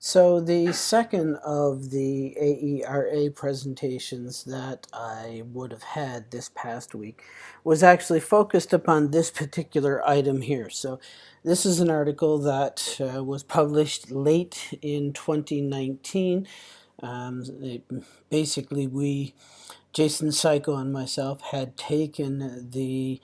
So the second of the AERA presentations that I would have had this past week was actually focused upon this particular item here. So this is an article that uh, was published late in 2019. Um, basically, we, Jason Siko and myself, had taken the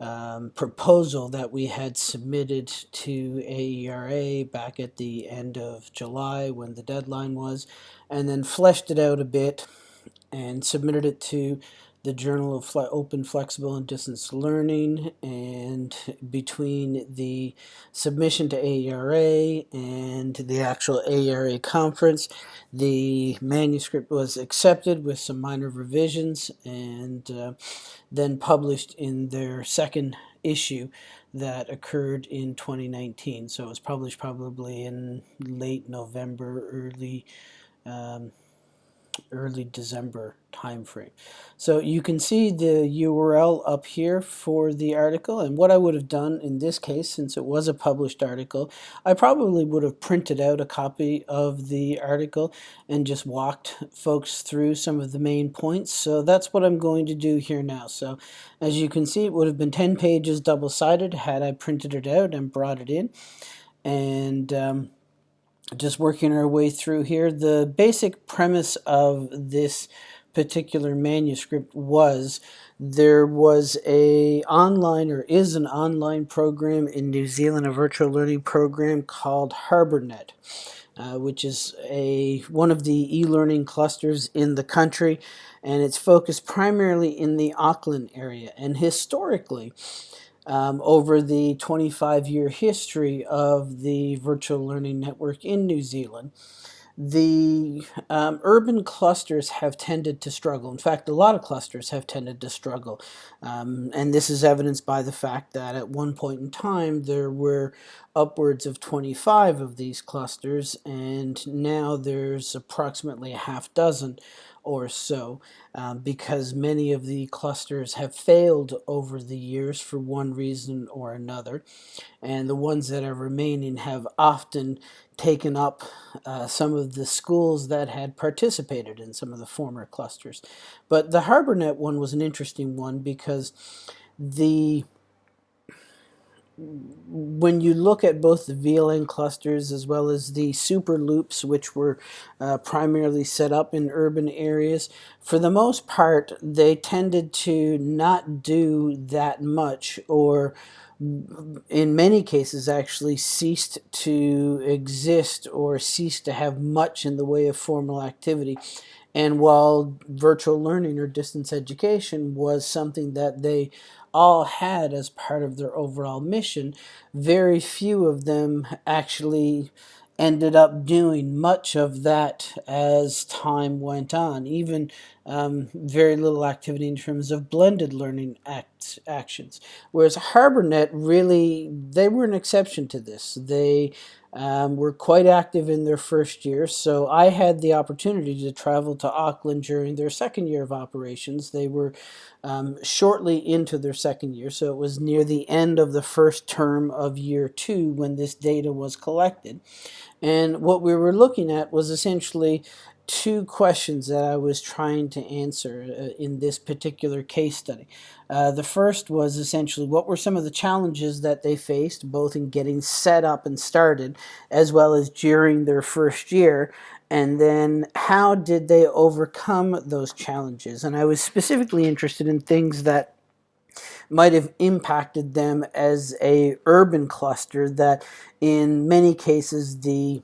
um, proposal that we had submitted to AERA back at the end of July when the deadline was, and then fleshed it out a bit and submitted it to the Journal of Fle Open, Flexible, and Distance Learning. And between the submission to AERA and the actual AERA conference, the manuscript was accepted with some minor revisions and uh, then published in their second issue that occurred in 2019. So it was published probably in late November, early um, early December timeframe. So you can see the URL up here for the article and what I would have done in this case since it was a published article I probably would have printed out a copy of the article and just walked folks through some of the main points. So that's what I'm going to do here now. So as you can see it would have been 10 pages double-sided had I printed it out and brought it in. And um, just working our way through here. The basic premise of this particular manuscript was there was a online or is an online program in New Zealand, a virtual learning program called HarbourNet. Uh, which is a one of the e-learning clusters in the country and it's focused primarily in the Auckland area and historically um, over the 25 year history of the virtual learning network in New Zealand. The um, urban clusters have tended to struggle. In fact, a lot of clusters have tended to struggle. Um, and this is evidenced by the fact that at one point in time there were upwards of 25 of these clusters, and now there's approximately a half dozen or so um, because many of the clusters have failed over the years for one reason or another and the ones that are remaining have often taken up uh, some of the schools that had participated in some of the former clusters. But the HarbourNet one was an interesting one because the when you look at both the VLN clusters as well as the super loops, which were uh, primarily set up in urban areas, for the most part, they tended to not do that much or in many cases actually ceased to exist or ceased to have much in the way of formal activity. And while virtual learning or distance education was something that they all had as part of their overall mission, very few of them actually ended up doing much of that as time went on. Even um, very little activity in terms of blended learning act, actions. Whereas HarbourNet really, they were an exception to this. They um, were quite active in their first year. So I had the opportunity to travel to Auckland during their second year of operations. They were um, shortly into their second year, so it was near the end of the first term of year two when this data was collected. And what we were looking at was essentially two questions that I was trying to answer uh, in this particular case study. Uh, the first was essentially what were some of the challenges that they faced, both in getting set up and started, as well as during their first year, and then how did they overcome those challenges? And I was specifically interested in things that might have impacted them as a urban cluster that in many cases the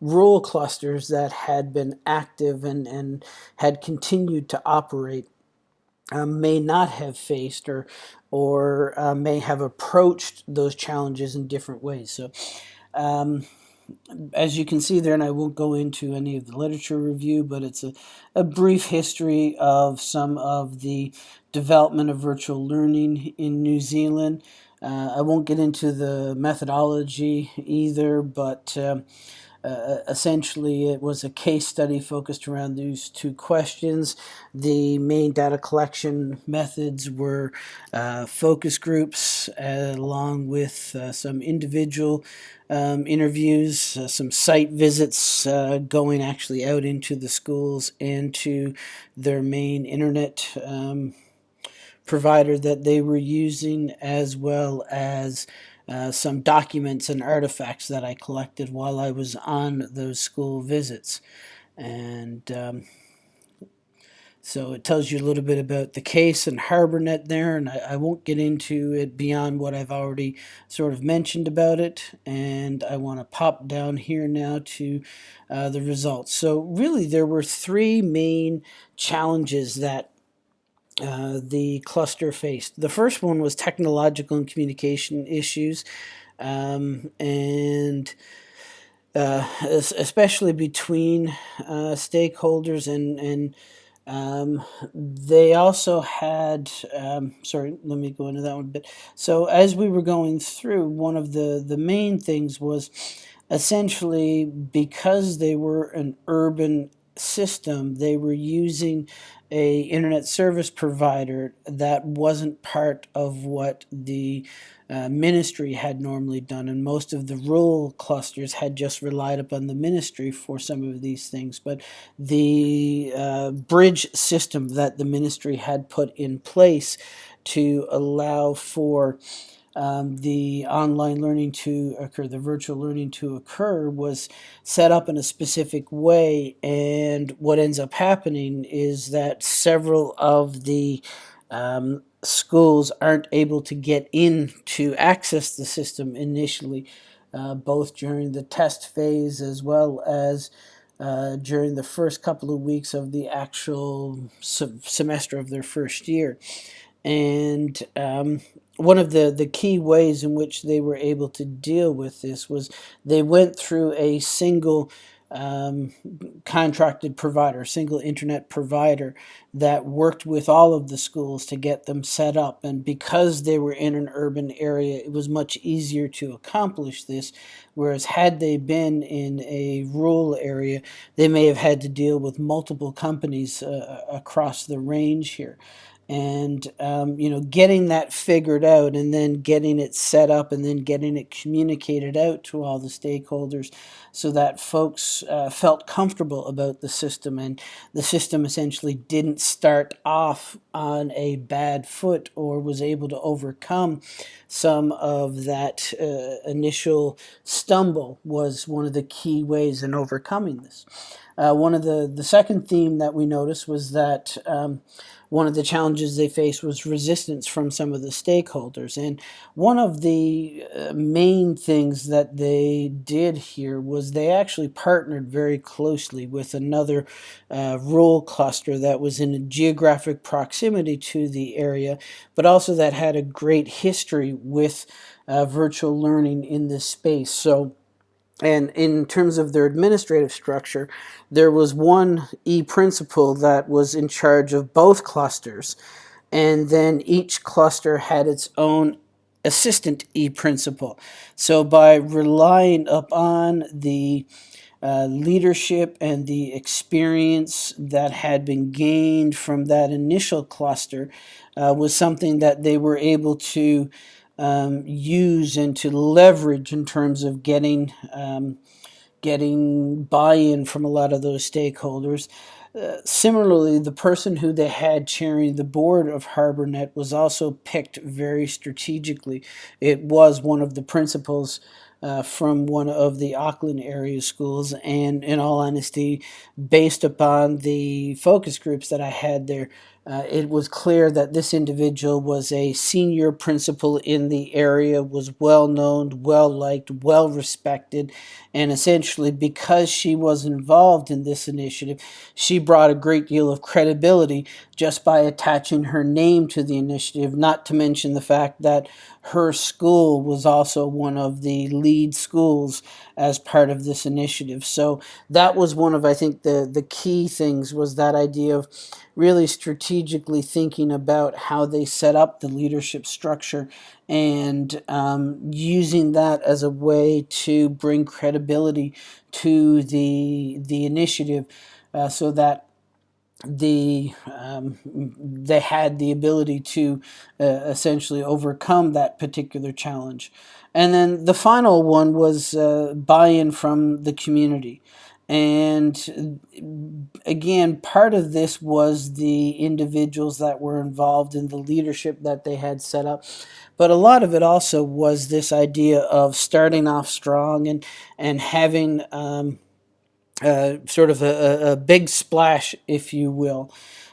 rural clusters that had been active and, and had continued to operate uh, may not have faced or or uh, may have approached those challenges in different ways. So um, as you can see there, and I won't go into any of the literature review, but it's a, a brief history of some of the development of virtual learning in New Zealand. Uh, I won't get into the methodology either, but um, uh, essentially, it was a case study focused around these two questions. The main data collection methods were uh, focus groups, uh, along with uh, some individual um, interviews, uh, some site visits, going actually out into the schools and to their main internet um, provider that they were using, as well as uh, some documents and artifacts that I collected while I was on those school visits. And um, so it tells you a little bit about the case and HarbourNet there, and I, I, won't get into it beyond what I've already sort of mentioned about it. And I want to pop down here now to uh, the results. So really there were three main challenges that uh, the cluster faced. The first one was technological and communication issues, um, and uh, especially between uh, stakeholders and and um, they also had um, sorry let me go into that one a bit so as we were going through one of the the main things was essentially because they were an urban system they were using a internet service provider that wasn't part of what the uh, ministry had normally done. And most of the rural clusters had just relied upon the ministry for some of these things. But the uh, bridge system that the ministry had put in place to allow for um, the online learning to occur, the virtual learning to occur, was set up in a specific way. And what ends up happening is that several of the um, schools aren't able to get in to access the system initially, uh, both during the test phase as well as uh, during the first couple of weeks of the actual semester of their first year. And um, one of the, the key ways in which they were able to deal with this was they went through a single um, contracted provider, single internet provider that worked with all of the schools to get them set up. And because they were in an urban area, it was much easier to accomplish this. Whereas had they been in a rural area, they may have had to deal with multiple companies uh, across the range here and um, you know getting that figured out and then getting it set up and then getting it communicated out to all the stakeholders so that folks uh, felt comfortable about the system and the system essentially didn't start off on a bad foot or was able to overcome some of that uh, initial stumble was one of the key ways in overcoming this. Uh, one of the, the second theme that we noticed was that um, one of the challenges they faced was resistance from some of the stakeholders. And one of the uh, main things that they did here was they actually partnered very closely with another uh, rural cluster that was in a geographic proximity to the area, but also that had a great history with uh, virtual learning in this space. So and in terms of their administrative structure, there was one e-principal that was in charge of both clusters. And then each cluster had its own assistant e-principal. So by relying upon the uh, leadership and the experience that had been gained from that initial cluster uh, was something that they were able to um, use and to leverage in terms of getting um, getting buy-in from a lot of those stakeholders. Uh, similarly, the person who they had chairing the board of HarbourNet was also picked very strategically. It was one of the principals uh, from one of the Auckland area schools, and in all honesty, based upon the focus groups that I had there, uh, it was clear that this individual was a senior principal in the area, was well known, well liked, well respected, and essentially because she was involved in this initiative, she brought a great deal of credibility just by attaching her name to the initiative, not to mention the fact that her school was also one of the lead schools as part of this initiative. So that was one of, I think, the, the key things was that idea of really strategically thinking about how they set up the leadership structure and um, using that as a way to bring credibility to the the initiative uh, so that the um, they had the ability to uh, essentially overcome that particular challenge. And then the final one was uh, buy-in from the community. And again, part of this was the individuals that were involved in the leadership that they had set up. But a lot of it also was this idea of starting off strong and, and having um, uh, sort of a, a, big splash, if you will.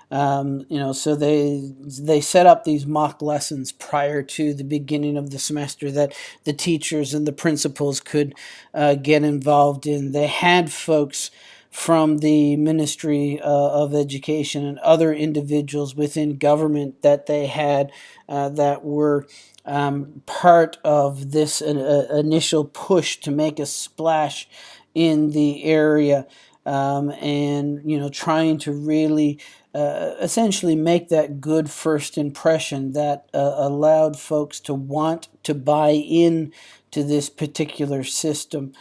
Um, you know, so they they set up these mock lessons prior to the beginning of the semester that the teachers and the principals could uh, get involved in. They had folks from the Ministry uh, of Education and other individuals within government that they had uh, that were um, part of this uh, initial push to make a splash in the area um, and you know trying to really uh, essentially make that good first impression that uh, allowed folks to want to buy in to this particular system.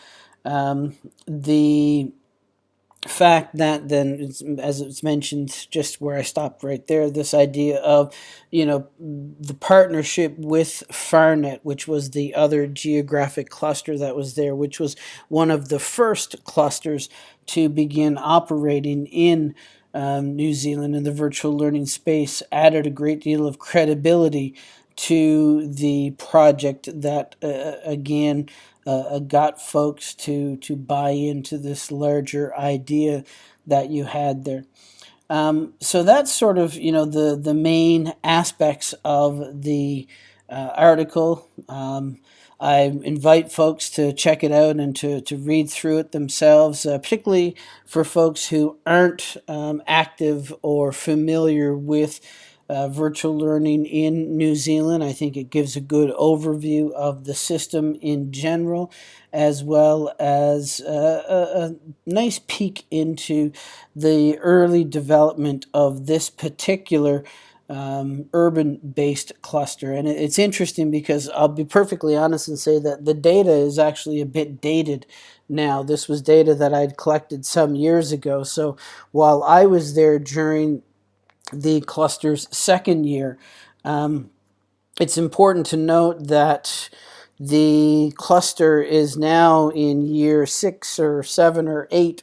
Um, the fact that then as it's mentioned just where i stopped right there this idea of you know the partnership with farnet which was the other geographic cluster that was there which was one of the first clusters to begin operating in um, new zealand in the virtual learning space added a great deal of credibility to the project that uh, again uh, uh, got folks to to buy into this larger idea that you had there. Um, so that's sort of you know the the main aspects of the uh, article. Um, I invite folks to check it out and to, to read through it themselves, uh, particularly for folks who aren't um, active or familiar with uh, virtual learning in New Zealand. I think it gives a good overview of the system in general, as well as uh, a, a, nice peek into the early development of this particular um, urban-based cluster. And it's interesting because I'll be perfectly honest and say that the data is actually a bit dated now. This was data that I'd collected some years ago. So while I was there during the cluster's second year. Um, it's important to note that the cluster is now in year six or seven or eight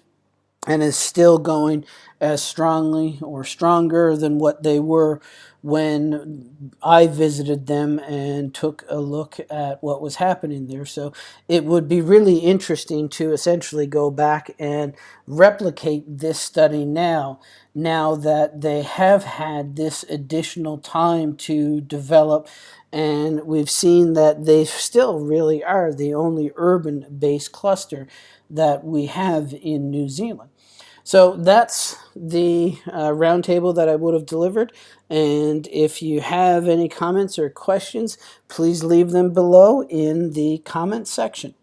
and is still going as strongly or stronger than what they were when I visited them and took a look at what was happening there. So it would be really interesting to essentially go back and replicate this study now, now that they have had this additional time to develop and we've seen that they still really are the only urban-based cluster that we have in New Zealand. So that's the uh, roundtable that I would have delivered. And if you have any comments or questions, please leave them below in the comment section.